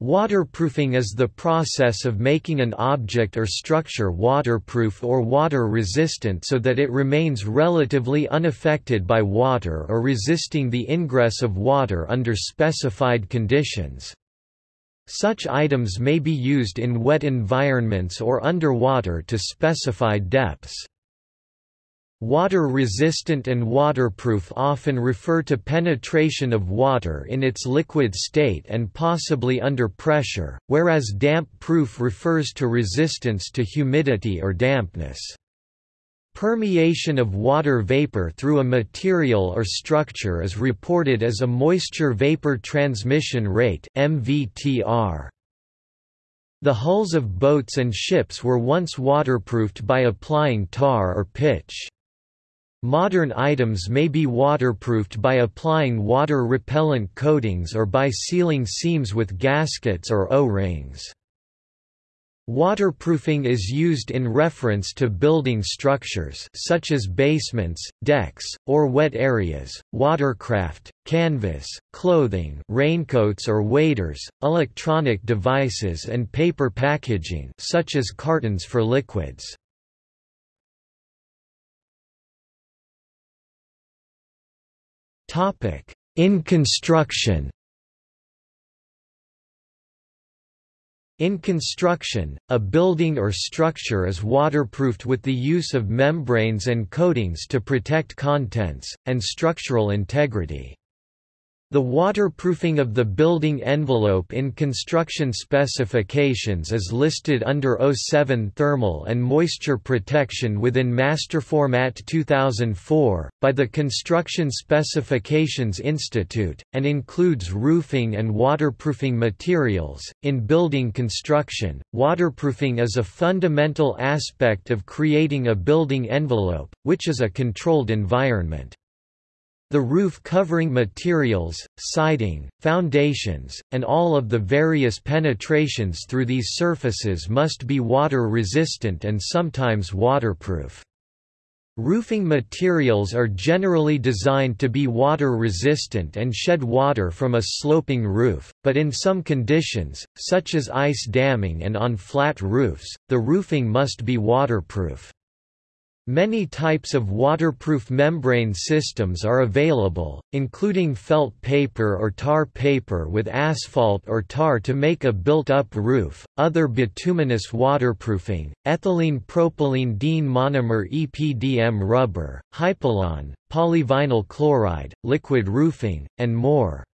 Waterproofing is the process of making an object or structure waterproof or water-resistant so that it remains relatively unaffected by water or resisting the ingress of water under specified conditions. Such items may be used in wet environments or underwater to specified depths. Water-resistant and waterproof often refer to penetration of water in its liquid state and possibly under pressure, whereas damp-proof refers to resistance to humidity or dampness. Permeation of water vapor through a material or structure is reported as a moisture vapor transmission rate MVTR. The hulls of boats and ships were once waterproofed by applying tar or pitch. Modern items may be waterproofed by applying water-repellent coatings or by sealing seams with gaskets or O-rings. Waterproofing is used in reference to building structures such as basements, decks, or wet areas, watercraft, canvas, clothing raincoats or waders, electronic devices and paper packaging such as cartons for liquids. In construction In construction, a building or structure is waterproofed with the use of membranes and coatings to protect contents, and structural integrity. The waterproofing of the building envelope in construction specifications is listed under 07 Thermal and Moisture Protection within Masterformat 2004, by the Construction Specifications Institute, and includes roofing and waterproofing materials. In building construction, waterproofing is a fundamental aspect of creating a building envelope, which is a controlled environment. The roof covering materials, siding, foundations, and all of the various penetrations through these surfaces must be water-resistant and sometimes waterproof. Roofing materials are generally designed to be water-resistant and shed water from a sloping roof, but in some conditions, such as ice damming and on flat roofs, the roofing must be waterproof. Many types of waterproof membrane systems are available, including felt paper or tar paper with asphalt or tar to make a built-up roof, other bituminous waterproofing, ethylene propylene diene monomer EPDM rubber, Hypalon, polyvinyl chloride, liquid roofing, and more.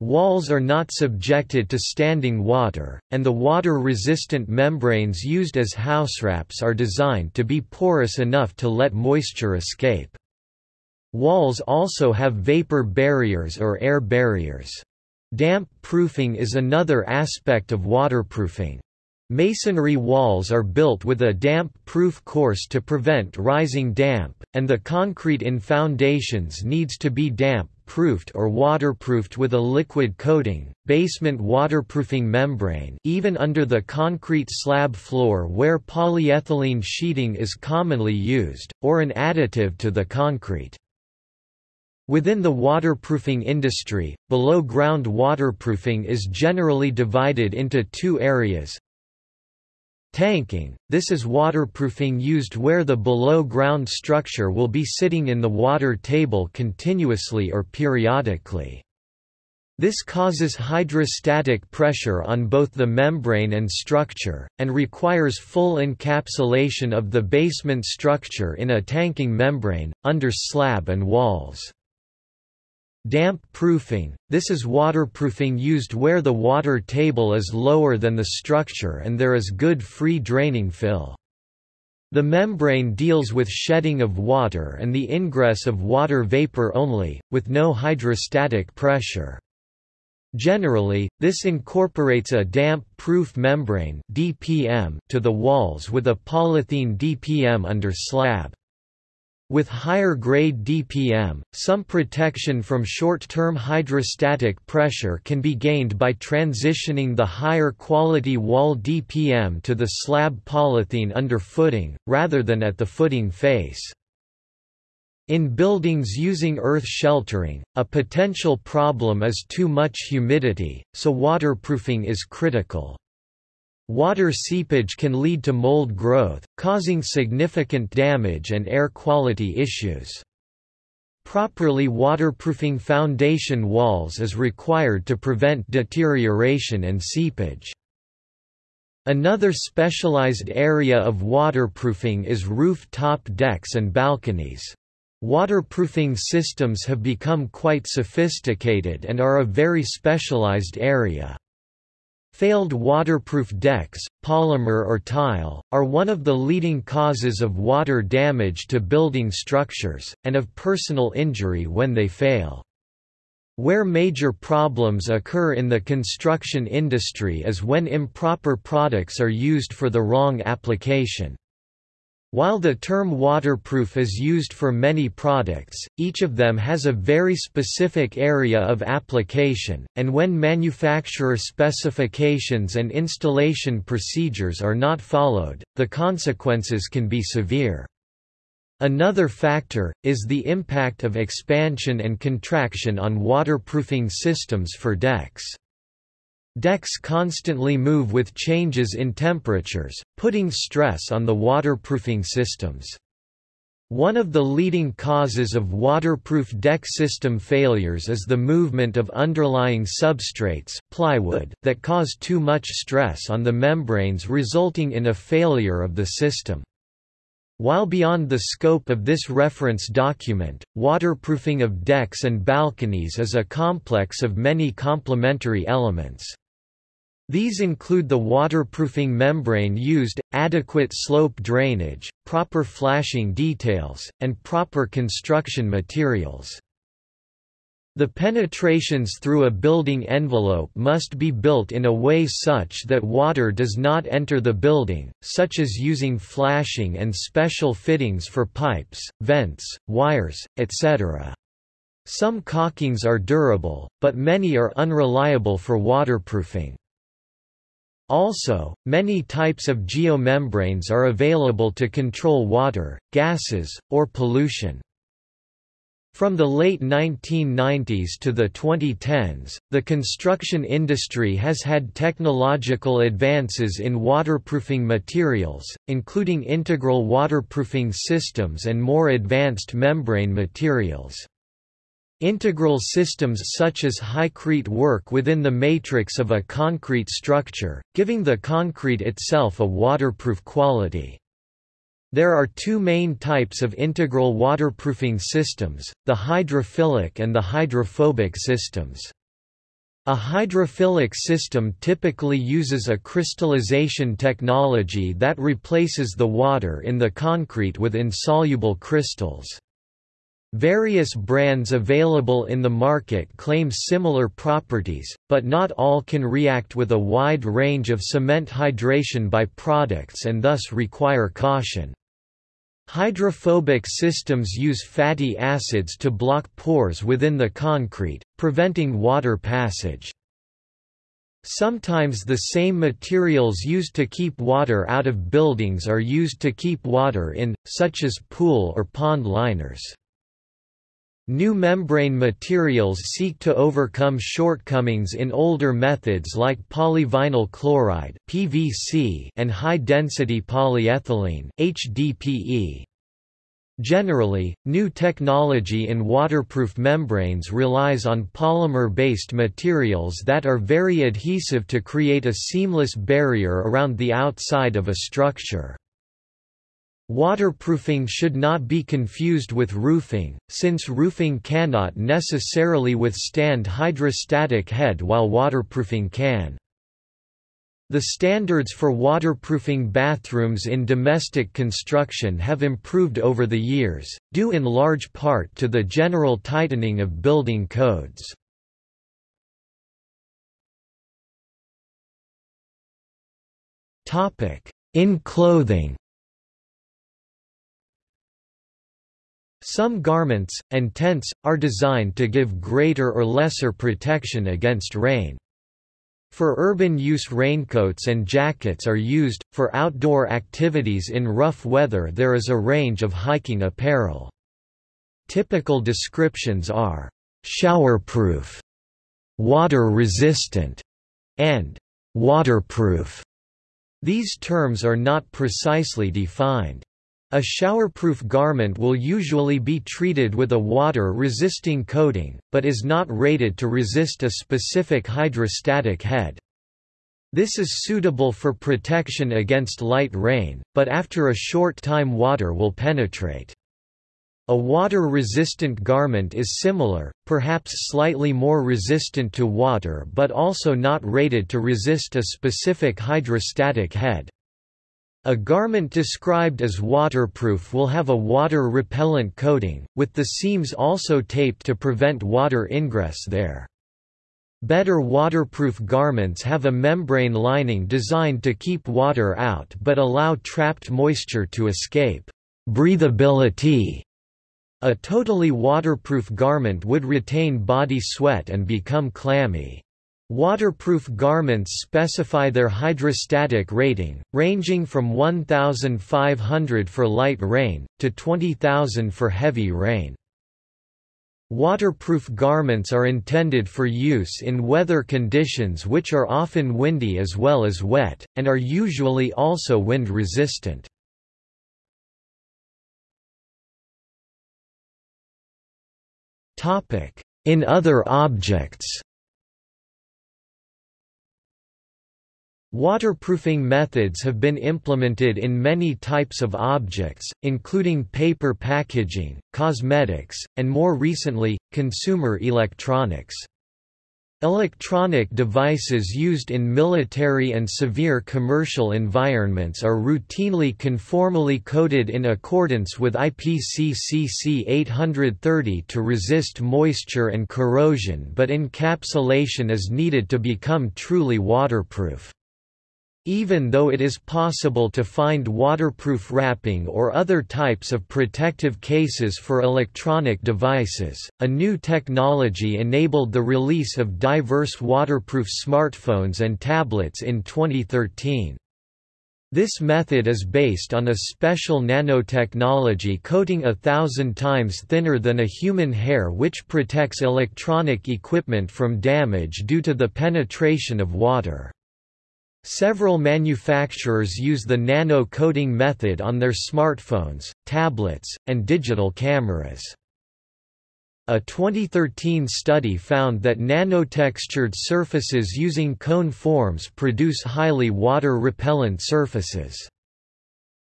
Walls are not subjected to standing water, and the water-resistant membranes used as housewraps are designed to be porous enough to let moisture escape. Walls also have vapor barriers or air barriers. Damp proofing is another aspect of waterproofing. Masonry walls are built with a damp-proof course to prevent rising damp, and the concrete in foundations needs to be damp proofed or waterproofed with a liquid coating, basement waterproofing membrane even under the concrete slab floor where polyethylene sheeting is commonly used, or an additive to the concrete. Within the waterproofing industry, below-ground waterproofing is generally divided into two areas, Tanking – This is waterproofing used where the below-ground structure will be sitting in the water table continuously or periodically. This causes hydrostatic pressure on both the membrane and structure, and requires full encapsulation of the basement structure in a tanking membrane, under slab and walls. Damp proofing – This is waterproofing used where the water table is lower than the structure and there is good free draining fill. The membrane deals with shedding of water and the ingress of water vapor only, with no hydrostatic pressure. Generally, this incorporates a damp-proof membrane DPM to the walls with a polythene DPM under slab. With higher grade DPM, some protection from short-term hydrostatic pressure can be gained by transitioning the higher quality wall DPM to the slab polythene under footing, rather than at the footing face. In buildings using earth sheltering, a potential problem is too much humidity, so waterproofing is critical. Water seepage can lead to mold growth, causing significant damage and air quality issues. Properly waterproofing foundation walls is required to prevent deterioration and seepage. Another specialized area of waterproofing is roof-top decks and balconies. Waterproofing systems have become quite sophisticated and are a very specialized area. Failed waterproof decks, polymer or tile, are one of the leading causes of water damage to building structures, and of personal injury when they fail. Where major problems occur in the construction industry is when improper products are used for the wrong application. While the term waterproof is used for many products, each of them has a very specific area of application, and when manufacturer specifications and installation procedures are not followed, the consequences can be severe. Another factor, is the impact of expansion and contraction on waterproofing systems for decks. Decks constantly move with changes in temperatures, putting stress on the waterproofing systems. One of the leading causes of waterproof deck system failures is the movement of underlying substrates plywood that cause too much stress on the membranes resulting in a failure of the system. While beyond the scope of this reference document, waterproofing of decks and balconies is a complex of many complementary elements. These include the waterproofing membrane used, adequate slope drainage, proper flashing details, and proper construction materials. The penetrations through a building envelope must be built in a way such that water does not enter the building, such as using flashing and special fittings for pipes, vents, wires, etc. Some caulkings are durable, but many are unreliable for waterproofing. Also, many types of geomembranes are available to control water, gases, or pollution. From the late 1990s to the 2010s, the construction industry has had technological advances in waterproofing materials, including integral waterproofing systems and more advanced membrane materials. Integral systems such as Hycrete work within the matrix of a concrete structure, giving the concrete itself a waterproof quality. There are two main types of integral waterproofing systems, the hydrophilic and the hydrophobic systems. A hydrophilic system typically uses a crystallization technology that replaces the water in the concrete with insoluble crystals. Various brands available in the market claim similar properties, but not all can react with a wide range of cement hydration by-products and thus require caution. Hydrophobic systems use fatty acids to block pores within the concrete, preventing water passage. Sometimes the same materials used to keep water out of buildings are used to keep water in, such as pool or pond liners. New membrane materials seek to overcome shortcomings in older methods like polyvinyl chloride (PVC) and high-density polyethylene (HDPE). Generally, new technology in waterproof membranes relies on polymer-based materials that are very adhesive to create a seamless barrier around the outside of a structure. Waterproofing should not be confused with roofing, since roofing cannot necessarily withstand hydrostatic head while waterproofing can. The standards for waterproofing bathrooms in domestic construction have improved over the years, due in large part to the general tightening of building codes. In clothing Some garments, and tents, are designed to give greater or lesser protection against rain. For urban use raincoats and jackets are used, for outdoor activities in rough weather there is a range of hiking apparel. Typical descriptions are showerproof, water-resistant, and waterproof. These terms are not precisely defined. A showerproof garment will usually be treated with a water-resisting coating, but is not rated to resist a specific hydrostatic head. This is suitable for protection against light rain, but after a short time water will penetrate. A water-resistant garment is similar, perhaps slightly more resistant to water but also not rated to resist a specific hydrostatic head. A garment described as waterproof will have a water-repellent coating, with the seams also taped to prevent water ingress there. Better waterproof garments have a membrane lining designed to keep water out but allow trapped moisture to escape. Breathability a totally waterproof garment would retain body sweat and become clammy. Waterproof garments specify their hydrostatic rating, ranging from 1,500 for light rain, to 20,000 for heavy rain. Waterproof garments are intended for use in weather conditions which are often windy as well as wet, and are usually also wind-resistant. In other objects Waterproofing methods have been implemented in many types of objects, including paper packaging, cosmetics, and more recently, consumer electronics. Electronic devices used in military and severe commercial environments are routinely conformally coated in accordance with IPC-CC 830 to resist moisture and corrosion but encapsulation is needed to become truly waterproof. Even though it is possible to find waterproof wrapping or other types of protective cases for electronic devices, a new technology enabled the release of diverse waterproof smartphones and tablets in 2013. This method is based on a special nanotechnology coating a thousand times thinner than a human hair which protects electronic equipment from damage due to the penetration of water. Several manufacturers use the nano-coating method on their smartphones, tablets, and digital cameras. A 2013 study found that nanotextured surfaces using cone forms produce highly water-repellent surfaces.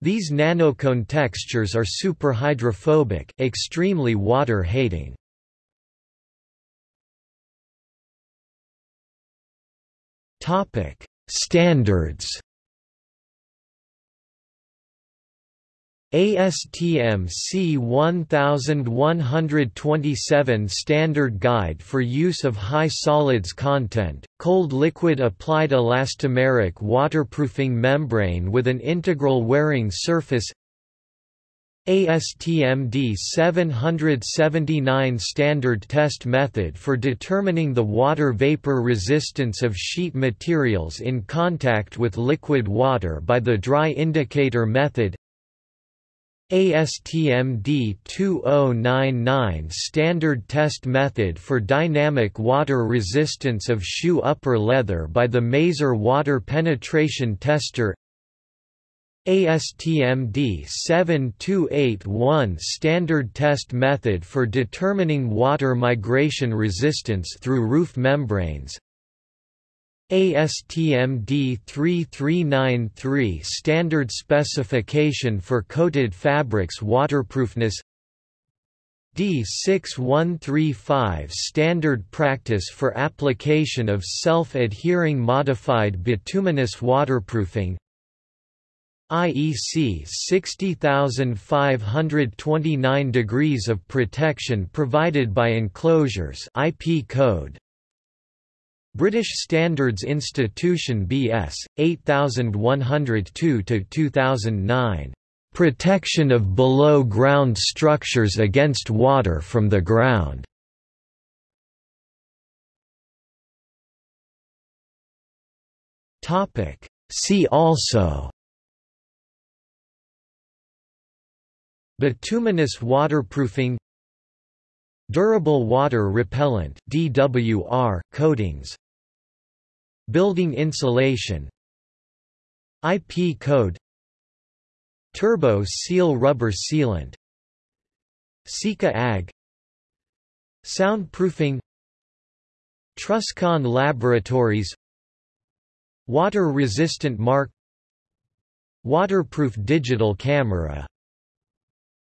These nanocone textures are superhydrophobic extremely water-hating. Topic: Standards. ASTM C1127 Standard Guide for Use of High Solids Content, Cold Liquid Applied Elastomeric Waterproofing Membrane with an Integral Wearing Surface ASTM D779 Standard Test Method for determining the water vapor resistance of sheet materials in contact with liquid water by the dry indicator method. ASTM D2099 Standard Test Method for dynamic water resistance of shoe upper leather by the Maeser Water Penetration Tester ASTM D7281 Standard Test Method for determining water migration resistance through roof membranes. ASTM D3393 Standard Specification for Coated Fabrics Waterproofness. D6135 Standard Practice for Application of Self-Adhering Modified Bituminous Waterproofing IEC 60529 degrees of protection provided by enclosures IP code. British Standards Institution BS 8102 to 2009 Protection of below ground structures against water from the ground. Topic. See also Bituminous waterproofing Durable water repellent DWR coatings Building insulation IP code Turbo seal rubber sealant Sika AG Soundproofing Truscon Laboratories Water-resistant mark Waterproof digital camera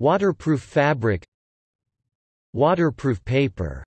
Waterproof fabric Waterproof paper